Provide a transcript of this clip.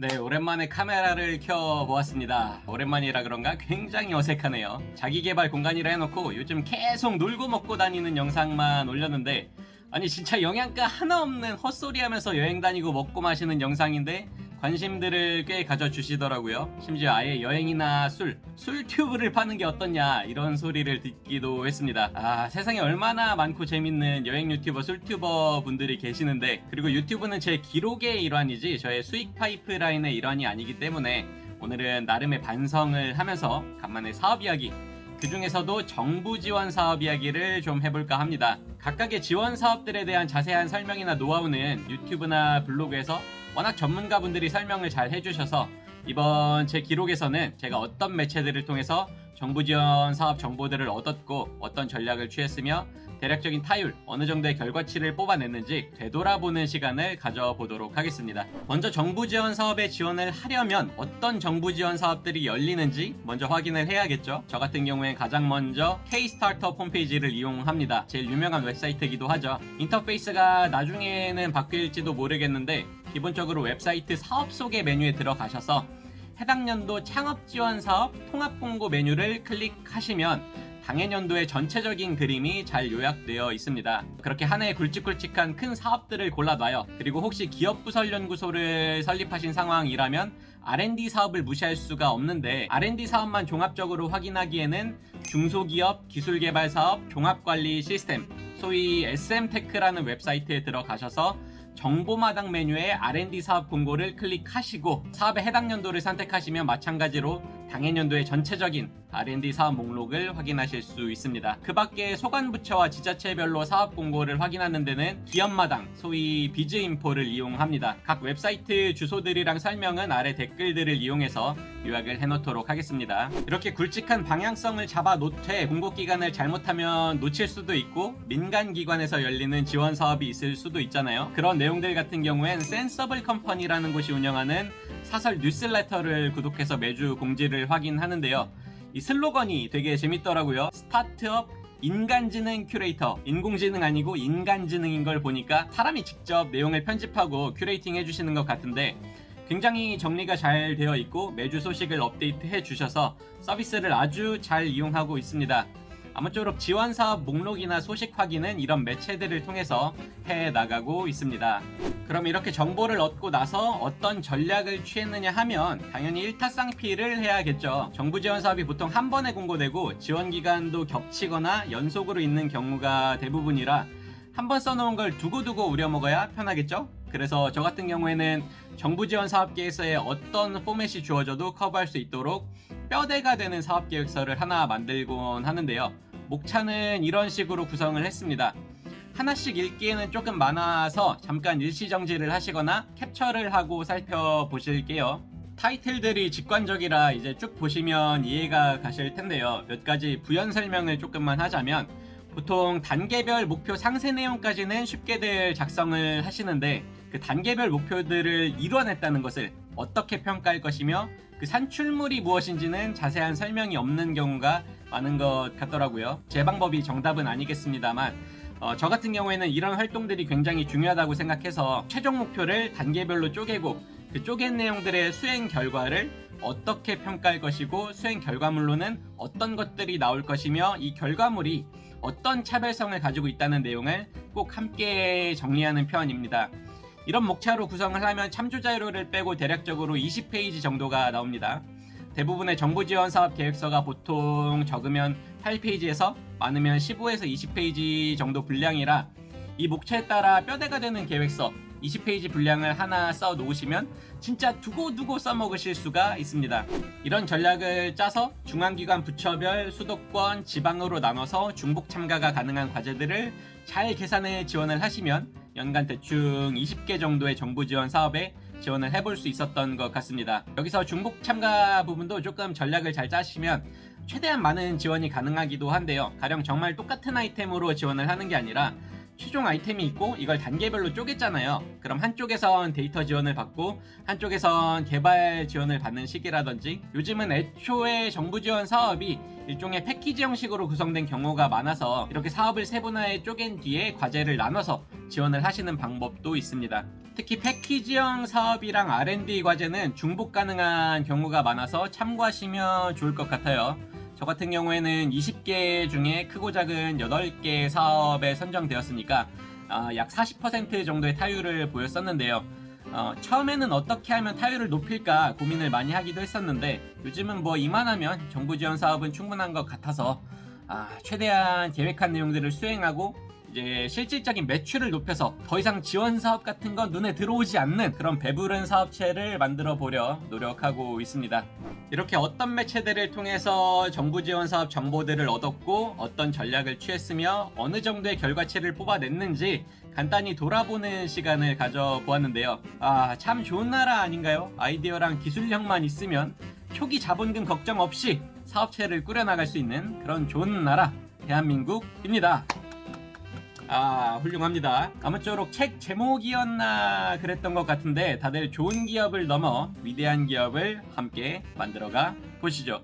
네, 오랜만에 카메라를 켜 보았습니다. 오랜만이라 그런가 굉장히 어색하네요. 자기개발 공간이라 해놓고 요즘 계속 놀고 먹고 다니는 영상만 올렸는데 아니 진짜 영양가 하나 없는 헛소리 하면서 여행 다니고 먹고 마시는 영상인데 관심들을 꽤 가져주시더라고요. 심지어 아예 여행이나 술, 술튜브를 파는 게 어떻냐 이런 소리를 듣기도 했습니다. 아 세상에 얼마나 많고 재밌는 여행 유튜버, 술튜버 분들이 계시는데 그리고 유튜브는 제 기록의 일환이지 저의 수익 파이프라인의 일환이 아니기 때문에 오늘은 나름의 반성을 하면서 간만에 사업 이야기 그 중에서도 정부 지원 사업 이야기를 좀 해볼까 합니다. 각각의 지원 사업들에 대한 자세한 설명이나 노하우는 유튜브나 블로그에서 워낙 전문가분들이 설명을 잘 해주셔서 이번 제 기록에서는 제가 어떤 매체들을 통해서 정부 지원 사업 정보들을 얻었고 어떤 전략을 취했으며 대략적인 타율, 어느 정도의 결과치를 뽑아냈는지 되돌아보는 시간을 가져보도록 하겠습니다. 먼저 정부 지원 사업에 지원을 하려면 어떤 정부 지원 사업들이 열리는지 먼저 확인을 해야겠죠. 저 같은 경우엔 가장 먼저 K-스타트업 홈페이지를 이용합니다. 제일 유명한 웹사이트이기도 하죠. 인터페이스가 나중에는 바뀔지도 모르겠는데 기본적으로 웹사이트 사업 소개 메뉴에 들어가셔서 해당 연도 창업 지원 사업 통합 공고 메뉴를 클릭하시면 당해년도의 전체적인 그림이 잘 요약되어 있습니다. 그렇게 한 해에 굵직굵직한 큰 사업들을 골라놔요. 그리고 혹시 기업부설연구소를 설립하신 상황이라면 R&D 사업을 무시할 수가 없는데 R&D 사업만 종합적으로 확인하기에는 중소기업 기술개발 사업 종합관리 시스템 소위 SM테크라는 웹사이트에 들어가셔서 정보마당 메뉴에 R&D 사업 공고를 클릭하시고 사업의 해당 연도를 선택하시면 마찬가지로 당해년도의 전체적인 R&D 사업 목록을 확인하실 수 있습니다. 그 밖에 소관부처와 지자체별로 사업 공고를 확인하는 데는 기업마당, 소위 비즈인포를 이용합니다. 각 웹사이트 주소들이랑 설명은 아래 댓글들을 이용해서 요약을 해놓도록 하겠습니다. 이렇게 굵직한 방향성을 잡아 놓되 공고기간을 잘못하면 놓칠 수도 있고 민간기관에서 열리는 지원 사업이 있을 수도 있잖아요. 그런 내용들 같은 경우엔 센서블 컴퍼니라는 곳이 운영하는 사설 뉴스레터를 구독해서 매주 공지를 확인하는데요. 이 슬로건이 되게 재밌더라고요. 스타트업 인간지능 큐레이터 인공지능 아니고 인간지능인 걸 보니까 사람이 직접 내용을 편집하고 큐레이팅 해주시는 것 같은데 굉장히 정리가 잘 되어 있고 매주 소식을 업데이트 해 주셔서 서비스를 아주 잘 이용하고 있습니다. 아무쪼록 지원 사업 목록이나 소식 확인은 이런 매체들을 통해서 해 나가고 있습니다. 그럼 이렇게 정보를 얻고 나서 어떤 전략을 취했느냐 하면 당연히 일타쌍피를 해야겠죠. 정부 지원 사업이 보통 한 번에 공고되고 지원 기간도 겹치거나 연속으로 있는 경우가 대부분이라 한 번 써놓은 걸 두고두고 우려먹어야 편하겠죠? 그래서 저 같은 경우에는 정부 지원 사업 계획서에 어떤 포맷이 주어져도 커버할 수 있도록 뼈대가 되는 사업 계획서를 하나 만들곤 하는데요. 목차는 이런 식으로 구성을 했습니다. 하나씩 읽기에는 조금 많아서 잠깐 일시정지를 하시거나 캡처를 하고 살펴보실게요. 타이틀들이 직관적이라 이제 쭉 보시면 이해가 가실 텐데요. 몇 가지 부연 설명을 조금만 하자면 보통 단계별 목표 상세 내용까지는 쉽게들 작성을 하시는데 그 단계별 목표들을 이뤄냈다는 것을 어떻게 평가할 것이며 그 산출물이 무엇인지는 자세한 설명이 없는 경우가 많은 것 같더라고요. 제 방법이 정답은 아니겠습니다만 어, 저 같은 경우에는 이런 활동들이 굉장히 중요하다고 생각해서 최종 목표를 단계별로 쪼개고 그 쪼갠 내용들의 수행 결과를 어떻게 평가할 것이고 수행 결과물로는 어떤 것들이 나올 것이며 이 결과물이 어떤 차별성을 가지고 있다는 내용을 꼭 함께 정리하는 편입니다. 이런 목차로 구성을 하면 참조 자료를 빼고 대략적으로 20페이지 정도가 나옵니다. 대부분의 정부 지원 사업 계획서가 보통 적으면 8페이지에서 많으면 15에서 20페이지 정도 분량이라 이 목차에 따라 뼈대가 되는 계획서 20페이지 분량을 하나 써 놓으시면 진짜 두고두고 써먹으실 수가 있습니다. 이런 전략을 짜서 중앙기관 부처별 수도권 지방으로 나눠서 중복 참가가 가능한 과제들을 잘 계산해 지원을 하시면 연간 대충 20개 정도의 정부 지원 사업에 지원을 해볼 수 있었던 것 같습니다. 여기서 중복 참가 부분도 조금 전략을 잘 짜시면 최대한 많은 지원이 가능하기도 한데요. 가령 정말 똑같은 아이템으로 지원을 하는 게 아니라 최종 아이템이 있고 이걸 단계별로 쪼갰잖아요. 그럼 한쪽에선 데이터 지원을 받고 한쪽에선 개발 지원을 받는 시기라든지 요즘은 애초에 정부 지원 사업이 일종의 패키지 형식으로 구성된 경우가 많아서 이렇게 사업을 세분화해 쪼갠 뒤에 과제를 나눠서 지원을 하시는 방법도 있습니다. 특히 패키지형 사업이랑 R&D 과제는 중복 가능한 경우가 많아서 참고하시면 좋을 것 같아요. 저 같은 경우에는 20개 중에 크고 작은 8개 사업에 선정되었으니까 아, 약40% 정도의 타율을 보였었는데요. 어, 처음에는 어떻게 하면 타율을 높일까 고민을 많이 하기도 했었는데 요즘은 뭐 이만하면 정부 지원 사업은 충분한 것 같아서 아, 최대한 계획한 내용들을 수행하고 이제 실질적인 매출을 높여서 더 이상 지원 사업 같은 건 눈에 들어오지 않는 그런 배부른 사업체를 만들어 보려 노력하고 있습니다. 이렇게 어떤 매체들을 통해서 정부 지원 사업 정보들을 얻었고 어떤 전략을 취했으며 어느 정도의 결과치를 뽑아냈는지 간단히 돌아보는 시간을 가져보았는데요. 아, 참 좋은 나라 아닌가요? 아이디어랑 기술력만 있으면 초기 자본금 걱정 없이 사업체를 꾸려나갈 수 있는 그런 좋은 나라 대한민국입니다. 아 훌륭합니다. 아무쪼록 책 제목이었나 그랬던 것 같은데 다들 좋은 기업을 넘어 위대한 기업을 함께 만들어가 보시죠.